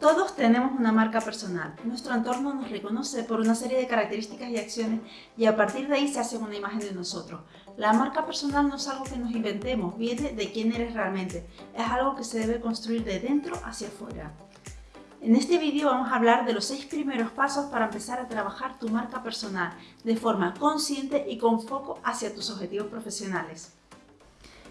Todos tenemos una marca personal. Nuestro entorno nos reconoce por una serie de características y acciones y a partir de ahí se hace una imagen de nosotros. La marca personal no es algo que nos inventemos, viene de quién eres realmente. Es algo que se debe construir de dentro hacia afuera. En este vídeo vamos a hablar de los seis primeros pasos para empezar a trabajar tu marca personal de forma consciente y con foco hacia tus objetivos profesionales.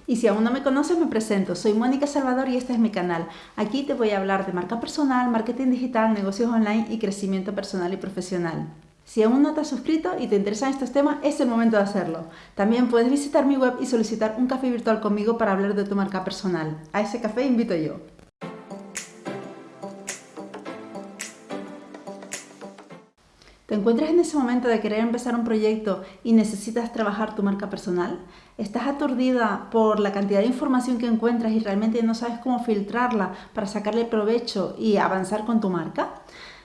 Y si aún no me conoces, me presento. Soy Mónica Salvador y este es mi canal. Aquí te voy a hablar de marca personal, marketing digital, negocios online y crecimiento personal y profesional. Si aún no te has suscrito y te interesan estos temas, es el momento de hacerlo. También puedes visitar mi web y solicitar un café virtual conmigo para hablar de tu marca personal. A ese café invito yo. ¿Te encuentras en ese momento de querer empezar un proyecto y necesitas trabajar tu marca personal? ¿Estás aturdida por la cantidad de información que encuentras y realmente no sabes cómo filtrarla para sacarle provecho y avanzar con tu marca?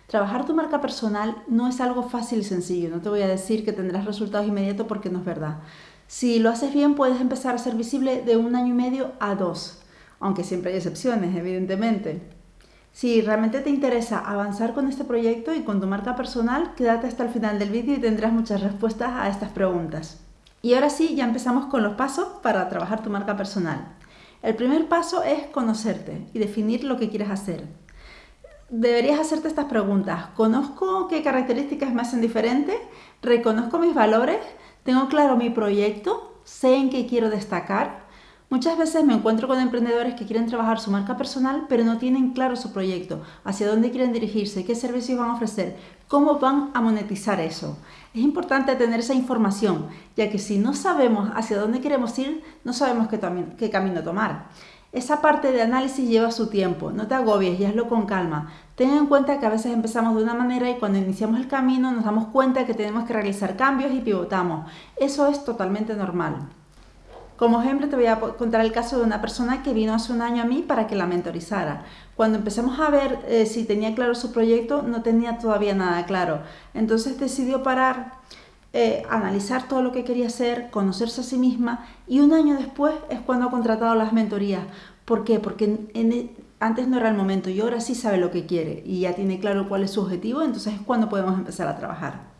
Trabajar tu marca personal no es algo fácil y sencillo, no te voy a decir que tendrás resultados inmediatos porque no es verdad. Si lo haces bien puedes empezar a ser visible de un año y medio a dos, aunque siempre hay excepciones, evidentemente. Si realmente te interesa avanzar con este proyecto y con tu marca personal, quédate hasta el final del vídeo y tendrás muchas respuestas a estas preguntas. Y ahora sí, ya empezamos con los pasos para trabajar tu marca personal. El primer paso es conocerte y definir lo que quieres hacer. Deberías hacerte estas preguntas. ¿Conozco qué características me hacen diferente? ¿Reconozco mis valores? ¿Tengo claro mi proyecto? ¿Sé en qué quiero destacar? Muchas veces me encuentro con emprendedores que quieren trabajar su marca personal pero no tienen claro su proyecto, hacia dónde quieren dirigirse, qué servicios van a ofrecer, cómo van a monetizar eso. Es importante tener esa información, ya que si no sabemos hacia dónde queremos ir, no sabemos qué, camino tomar. Esa parte de análisis lleva su tiempo, no te agobies y hazlo con calma. Ten en cuenta que a veces empezamos de una manera y cuando iniciamos el camino nos damos cuenta que tenemos que realizar cambios y pivotamos. Eso es totalmente normal. Como ejemplo te voy a contar el caso de una persona que vino hace un año a mí para que la mentorizara. Cuando empezamos a ver eh, si tenía claro su proyecto, no tenía todavía nada claro. Entonces decidió parar, eh, analizar todo lo que quería hacer, conocerse a sí misma y un año después es cuando ha contratado las mentorías. ¿Por qué? Porque e, antes no era el momento y ahora sí sabe lo que quiere y ya tiene claro cuál es su objetivo, entonces es cuando podemos empezar a trabajar.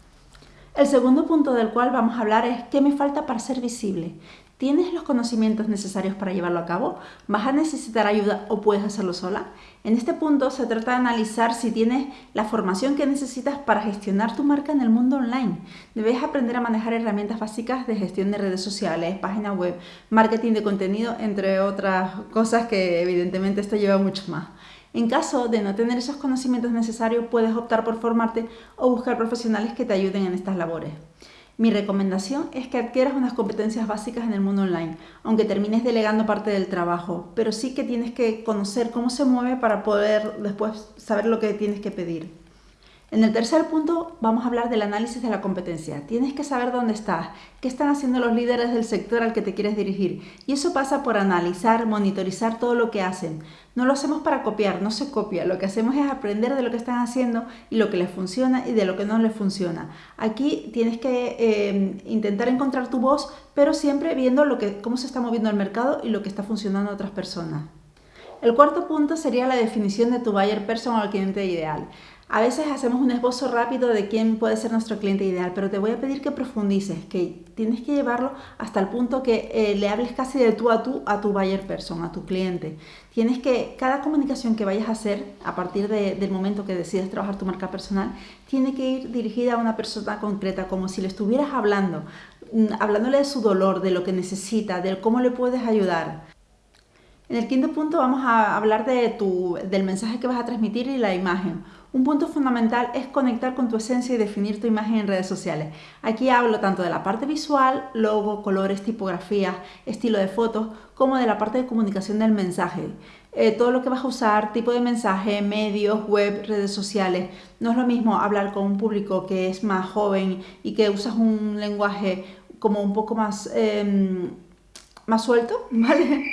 El segundo punto del cual vamos a hablar es qué me falta para ser visible. ¿Tienes los conocimientos necesarios para llevarlo a cabo? ¿Vas a necesitar ayuda o puedes hacerlo sola? En este punto se trata de analizar si tienes la formación que necesitas para gestionar tu marca en el mundo online. Debes aprender a manejar herramientas básicas de gestión de redes sociales, página web, marketing de contenido, entre otras cosas que evidentemente esto lleva mucho más. En caso de no tener esos conocimientos necesarios, puedes optar por formarte o buscar profesionales que te ayuden en estas labores. Mi recomendación es que adquieras unas competencias básicas en el mundo online, aunque termines delegando parte del trabajo, pero sí que tienes que conocer cómo se mueve para poder después saber lo que tienes que pedir. En el tercer punto vamos a hablar del análisis de la competencia. Tienes que saber dónde estás, qué están haciendo los líderes del sector al que te quieres dirigir. Y eso pasa por analizar, monitorizar todo lo que hacen. No lo hacemos para copiar, no se copia. Lo que hacemos es aprender de lo que están haciendo y lo que les funciona y de lo que no les funciona. Aquí tienes que eh, intentar encontrar tu voz, pero siempre viendo cómo se está moviendo el mercado y lo que está funcionando a otras personas. El cuarto punto sería la definición de tu buyer person o el cliente ideal. A veces hacemos un esbozo rápido de quién puede ser nuestro cliente ideal, pero te voy a pedir que profundices, que tienes que llevarlo hasta el punto que eh, le hables casi de tú a tú a tu buyer person, a tu cliente. Tienes que, cada comunicación que vayas a hacer a partir del momento que decides trabajar tu marca personal, tiene que ir dirigida a una persona concreta, como si le estuvieras hablando, mm, hablándole de su dolor, de lo que necesita, de cómo le puedes ayudar. En el quinto punto vamos a hablar de tu, del mensaje que vas a transmitir y la imagen. Un punto fundamental es conectar con tu esencia y definir tu imagen en redes sociales. Aquí hablo tanto de la parte visual, logo, colores, tipografía, estilo de fotos, como de la parte de comunicación del mensaje. Eh, todo lo que vas a usar, tipo de mensaje, medios, web, redes sociales. No es lo mismo hablar con un público que es más joven y que usas un lenguaje como un poco más, em, más suelto, ¿vale?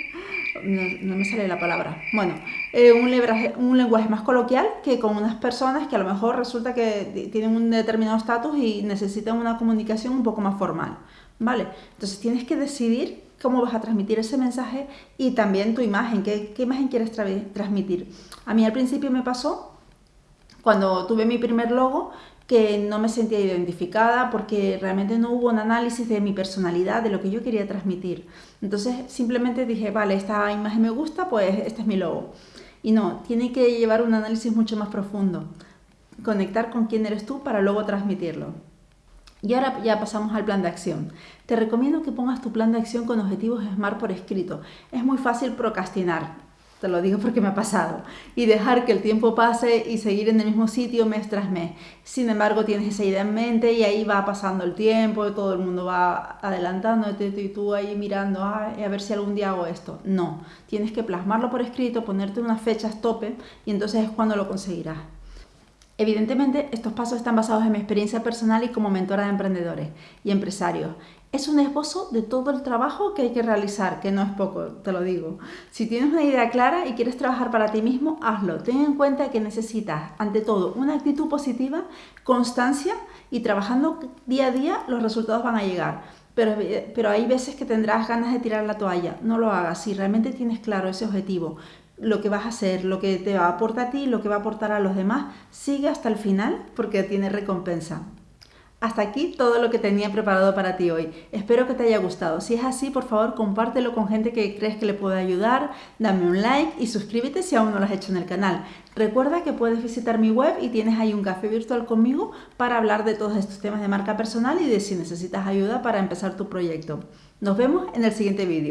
No, me sale la palabra, bueno, eh, un, un, lenguaje más coloquial que con unas personas que a lo mejor resulta que tienen un determinado estatus y necesitan una comunicación un poco más formal, ¿vale? Entonces tienes que decidir cómo vas a transmitir ese mensaje y también tu imagen, qué imagen quieres transmitir. A mí al principio me pasó cuando tuve mi primer logo que no me sentía identificada porque realmente no hubo un análisis de mi personalidad, de lo que yo quería transmitir. Entonces simplemente dije, vale, esta imagen me gusta, pues este es mi logo. Y no, tiene que llevar un análisis mucho más profundo. Conectar con quién eres tú para luego transmitirlo. Y ahora ya pasamos al plan de acción. Te recomiendo que pongas tu plan de acción con objetivos SMART por escrito. Es muy fácil procrastinar, te lo digo porque me ha pasado, y dejar que el tiempo pase y seguir en el mismo sitio mes tras mes. Sin embargo, tienes esa idea en mente y ahí va pasando el tiempo, todo el mundo va adelantándote y tú ahí mirando, a ver si algún día hago esto. No, tienes que plasmarlo por escrito, ponerte unas fechas tope y entonces es cuando lo conseguirás. Evidentemente, estos pasos están basados en mi experiencia personal y como mentora de emprendedores y empresarios. Es un esbozo de todo el trabajo que hay que realizar, que no es poco, te lo digo. Si tienes una idea clara y quieres trabajar para ti mismo, hazlo. Ten en cuenta que necesitas, ante todo, una actitud positiva, constancia y trabajando día a día los resultados van a llegar. Pero, pero, hay veces que tendrás ganas de tirar la toalla. No lo hagas. Si realmente tienes claro ese objetivo, lo que vas a hacer, lo que te va a aportar a ti, lo que va a aportar a los demás, sigue hasta el final porque tiene recompensa. Hasta aquí todo lo que tenía preparado para ti hoy. Espero que te haya gustado. Si es así, por favor, compártelo con gente que crees que le puede ayudar, dame un like y suscríbete si aún no lo has hecho en el canal. Recuerda que puedes visitar mi web y tienes ahí un café virtual conmigo para hablar de todos estos temas de marca personal y de si necesitas ayuda para empezar tu proyecto. Nos vemos en el siguiente vídeo.